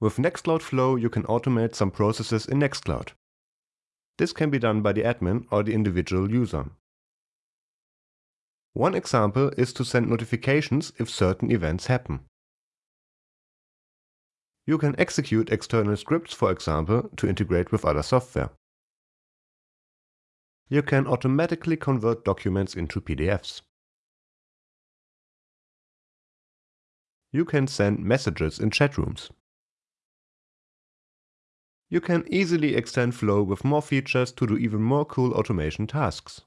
With Nextcloud Flow, you can automate some processes in Nextcloud. This can be done by the admin or the individual user. One example is to send notifications if certain events happen. You can execute external scripts, for example, to integrate with other software. You can automatically convert documents into PDFs. You can send messages in chat rooms. You can easily extend Flow with more features to do even more cool automation tasks.